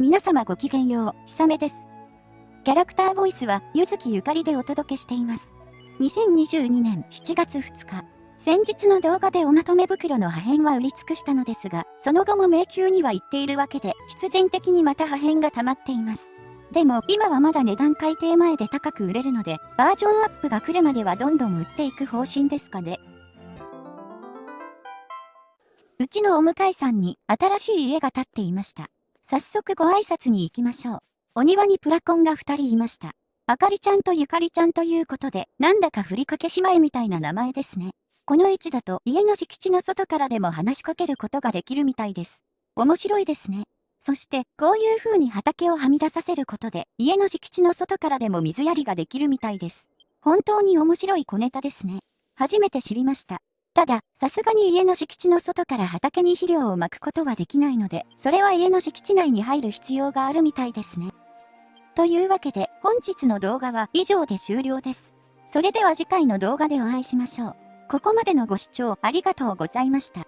皆様ごきげんよう、ひさめです。キャラクターボイスは、ゆずきゆかりでお届けしています。2022年7月2日、先日の動画でおまとめ袋の破片は売り尽くしたのですが、その後も迷宮には行っているわけで、必然的にまた破片が溜まっています。でも、今はまだ値段改定前で高く売れるので、バージョンアップが来るまではどんどん売っていく方針ですかね。うちのお向かいさんに新しい家が建っていました。早速ご挨拶に行きましょう。お庭にプラコンが二人いました。あかりちゃんとゆかりちゃんということで、なんだかふりかけ姉妹みたいな名前ですね。この位置だと家の敷地の外からでも話しかけることができるみたいです。面白いですね。そして、こういう風に畑をはみ出させることで、家の敷地の外からでも水やりができるみたいです。本当に面白い小ネタですね。初めて知りました。ただ、さすがに家の敷地の外から畑に肥料をまくことはできないので、それは家の敷地内に入る必要があるみたいですね。というわけで、本日の動画は以上で終了です。それでは次回の動画でお会いしましょう。ここまでのご視聴ありがとうございました。